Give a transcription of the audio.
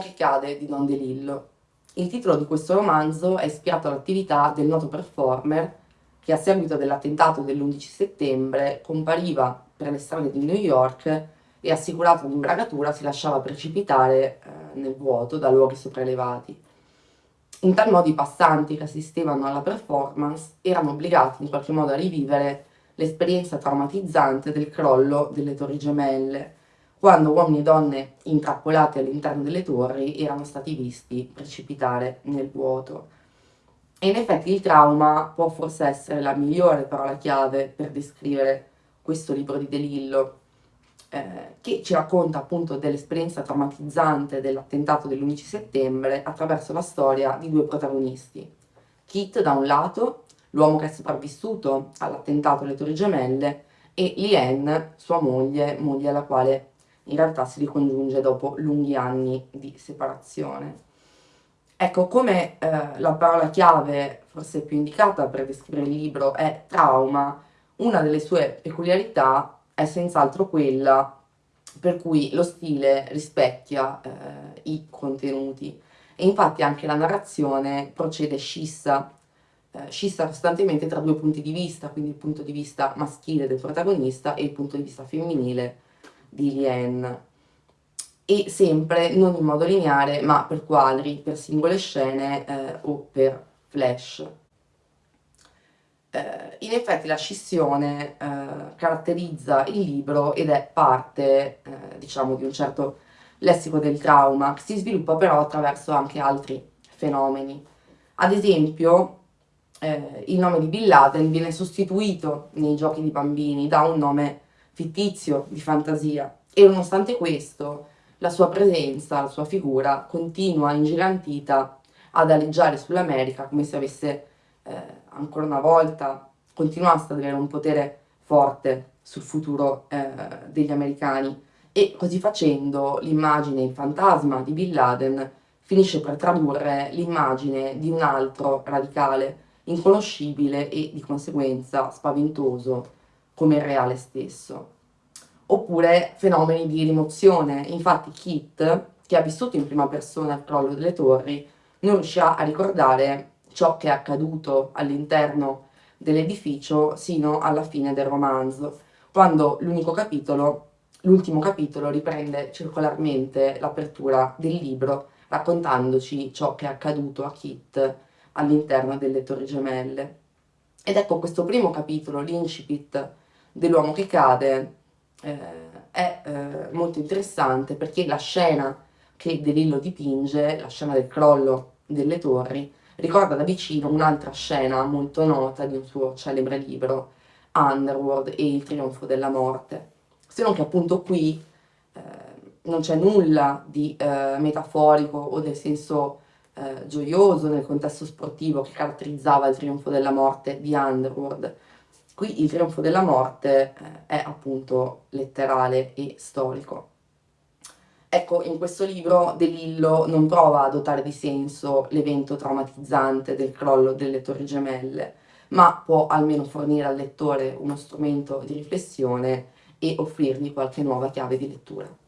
che cade di Don DeLillo. Il titolo di questo romanzo è ispirato all'attività del noto performer che a seguito dell'attentato dell'11 settembre compariva per le strade di New York e assicurato l'imbragatura si lasciava precipitare eh, nel vuoto da luoghi sopraelevati. In tal modo i passanti che assistevano alla performance erano obbligati in qualche modo a rivivere l'esperienza traumatizzante del crollo delle torri gemelle, quando uomini e donne intrappolati all'interno delle torri erano stati visti precipitare nel vuoto. E in effetti il trauma può forse essere la migliore parola chiave per descrivere questo libro di De Lillo, eh, che ci racconta appunto dell'esperienza traumatizzante dell'attentato dell'11 settembre attraverso la storia di due protagonisti. Kit da un lato, l'uomo che è sopravvissuto all'attentato alle Torri Gemelle, e Lien, sua moglie, moglie alla quale in realtà si ricongiunge dopo lunghi anni di separazione. Ecco, come eh, la parola chiave forse più indicata per descrivere il libro è trauma, una delle sue peculiarità è senz'altro quella per cui lo stile rispecchia eh, i contenuti e infatti anche la narrazione procede scissa, eh, scissa costantemente tra due punti di vista, quindi il punto di vista maschile del protagonista e il punto di vista femminile di Lien e sempre non in modo lineare ma per quadri, per singole scene eh, o per flash. Eh, in effetti la scissione eh, caratterizza il libro ed è parte, eh, diciamo, di un certo lessico del trauma, che si sviluppa però attraverso anche altri fenomeni. Ad esempio, eh, il nome di Bin Laden viene sostituito nei giochi di bambini da un nome fittizio di fantasia. E nonostante questo la sua presenza, la sua figura continua ingigantita ad aleggiare sull'America come se avesse eh, ancora una volta continuasse ad avere un potere forte sul futuro eh, degli americani. E così facendo l'immagine, il fantasma di Bin Laden finisce per tradurre l'immagine di un altro radicale, inconoscibile e di conseguenza spaventoso come il reale stesso. Oppure fenomeni di rimozione, infatti Kit, che ha vissuto in prima persona il crollo delle torri, non riuscirà a ricordare ciò che è accaduto all'interno dell'edificio sino alla fine del romanzo, quando l'unico capitolo, l'ultimo capitolo riprende circolarmente l'apertura del libro raccontandoci ciò che è accaduto a Kit all'interno delle Torri Gemelle. Ed ecco questo primo capitolo, l'incipit dell'uomo che cade, eh, è eh, molto interessante perché la scena che De Lillo dipinge, la scena del crollo delle torri, ricorda da vicino un'altra scena molto nota di un suo celebre libro, Underworld e il trionfo della morte. Se non che appunto qui eh, non c'è nulla di eh, metaforico o del senso eh, gioioso nel contesto sportivo che caratterizzava il trionfo della morte di Underworld. Qui il trionfo della morte eh, è appunto letterale e storico. Ecco, in questo libro De Lillo non prova a dotare di senso l'evento traumatizzante del crollo delle torri gemelle, ma può almeno fornire al lettore uno strumento di riflessione e offrirgli qualche nuova chiave di lettura.